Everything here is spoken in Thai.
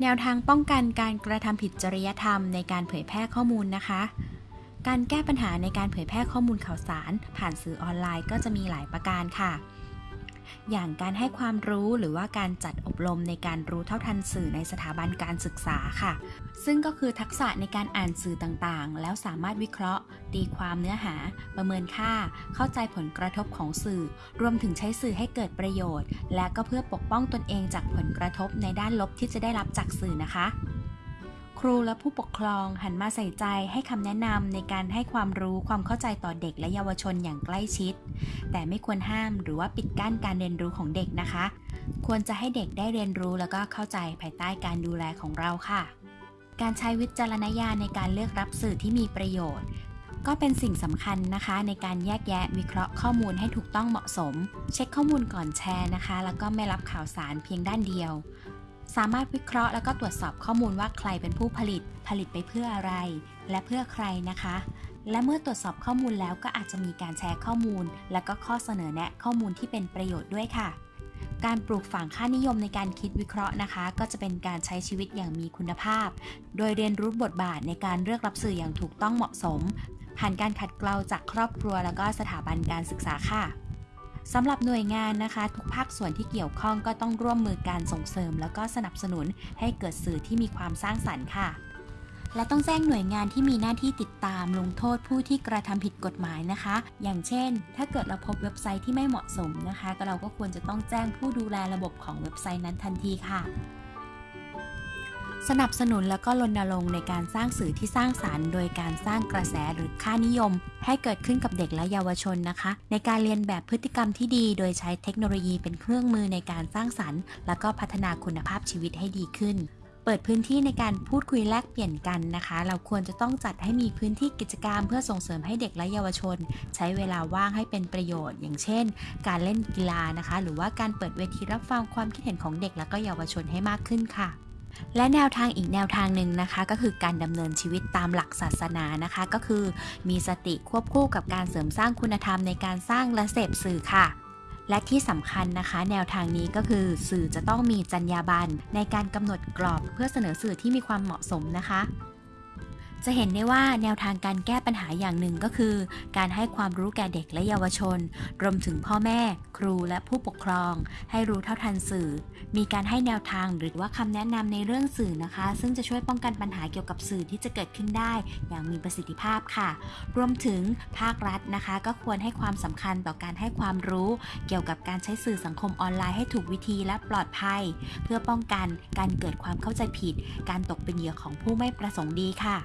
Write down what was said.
แนวทางป้องกันการกระทำผิดจริยธรรมในการเผยแพร่ข้อมูลนะคะ การแก้ปัญหาในการเผยแพร่ข้อมูลข่าวสาร ผ่านสื่อออนไลน์ก็จะมีหลายประการค่ะ อย่างการให้ความรู้หรือว่าการจัดอบรมในการรู้เท่าทันสื่อในสถาบันการศึกษาค่ะ ซึ่งก็คือทักษะในการอ่านสื่อต่างๆ แล้วสามารถวิเคราะห์ ตีความเนื้อหา ประเมินค่า เข้าใจผลกระทบของสื่อ รวมถึงใช้สื่อให้เกิดประโยชน์ และก็เพื่อปกป้องตนเองจากผลกระทบในด้านลบที่จะได้รับจากสื่อนะคะ ครูและผู้ปกครองหันมาใส่ใจให้คำแนะนำในการให้ความรู้ความเข้าใจต่อเด็กและเยาวชนอย่างใกล้ชิด แต่ไม่ควรห้ามหรือว่าปิดกั้นการเรียนรู้ของเด็กนะคะ ควรจะให้เด็กได้เรียนรู้แล้วก็เข้าใจภายใต้การดูแลของเราค่ะ การใช้วิจารณญาณในการเลือกรับสื่อที่มีประโยชน์ ก็เป็นสิ่งสำคัญนะคะ ในการแยกแยะวิเคราะห์ข้อมูลให้ถูกต้องเหมาะสม เช็คข้อมูลก่อนแชร์นะคะ แล้วก็ไม่รับข่าวสารเพียงด้านเดียว สามารถวิเคราะห์แล้วก็ตรวจสอบข้อมูลว่าใครเป็นผู้ผลิต ผลิตไปเพื่ออะไร และเพื่อใครนะคะ และเมื่อตรวจสอบข้อมูลแล้วก็อาจจะมีการแชร์ข้อมูล และก็ข้อเสนอแนะข้อมูลที่เป็นประโยชน์ด้วยค่ะ การปลูกฝังค่านิยมในการคิดวิเคราะห์นะคะ ก็จะเป็นการใช้ชีวิตอย่างมีคุณภาพ โดยเรียนรู้บทบาทในการเลือกรับสื่ออย่างถูกต้องเหมาะสม ผ่านการขัดเกลาจากครอบครัว แล้วก็สถาบันการศึกษาค่ะ สำหรับหน่วยงานนะคะ ทุกภาคส่วนที่เกี่ยวข้องก็ต้องร่วมมือการส่งเสริม แล้วก็สนับสนุนให้เกิดสื่อที่มีความสร้างสรรค์ค่ะและต้องแจ้งหน่วยงานที่มีหน้าที่ติดตามลงโทษผู้ที่กระทำผิดกฎหมายนะคะ อย่างเช่น ถ้าเกิดเราพบเว็บไซต์ที่ไม่เหมาะสมนะคะ ก็เราก็ควรจะต้องแจ้งผู้ดูแลระบบของเว็บไซต์นั้นทันทีค่ะ สนับสนุนแล้วก็รณรงค์ในการสร้างสื่อที่สร้างสารรค์ โดยการสร้างกระแสหรือค่านิยม ให้เกิดขึ้นกับเด็กและเยาวชนนะคะ ในการเรียนแบบพฤติกรรมที่ดี โดยใช้เทคโนโลยีเป็นเครื่องมือในการสร้างสรรค์ แล้วก็พัฒนาคุณภาพชีวิตให้ดีขึ้นเปิดพื้นที่ในการพูดคุยแลกเปลี่ยนกันนะคะ เราควรจะต้องจัดให้มีพื้นที่กิจกรรม เพื่อส่งเสริมให้เด็กและเยาวชน ใช้เวลาว่างให้เป็นประโยชน์ อย่างเช่น การเล่นกีฬานะคะ หรือว่าการเปิดเวทีรับฟังความคิดเห็นของเด็กและก็เยาวชนให้มากขึ้นค่ะ และแนวทางอีกแนวทางหนึ่งนะคะ ก็คือการดำเนินชีวิตตามหลักศาสนานะคะ ก็คือมีสติควบคู่กับการเสริมสร้างคุณธรรมในการสร้างและเสพสื่อค่ะ และที่สำคัญนะคะ แนวทางนี้ก็คือสื่อจะต้องมีจรรยาบรรณในการกำหนดกรอบเพื่อเสนอสื่อที่มีความเหมาะสมนะคะ จะเห็นได้ว่าแนวทางการแก้ปัญหาอย่างหนึ่งก็คือ การให้ความรู้แก่เด็กและเยาวชน รวมถึงพ่อแม่ ครูและผู้ปกครอง ให้รู้เท่าทันสื่อ มีการให้แนวทางหรือว่าคำแนะนำในเรื่องสื่อนะคะ ซึ่งจะช่วยป้องกันปัญหาเกี่ยวกับสื่อที่จะเกิดขึ้นได้ อย่างมีประสิทธิภาพค่ะ รวมถึงภาครัฐนะคะ ก็ควรให้ความสำคัญต่อการให้ความรู้เกี่ยวกับการใช้สื่อสังคมออนไลน์ให้ถูกวิธีและปลอดภัย เพื่อป้องกันการเกิดความเข้าใจผิด การตกเป็นเหยื่อของผู้ไม่ประสงค์ดีค่ะ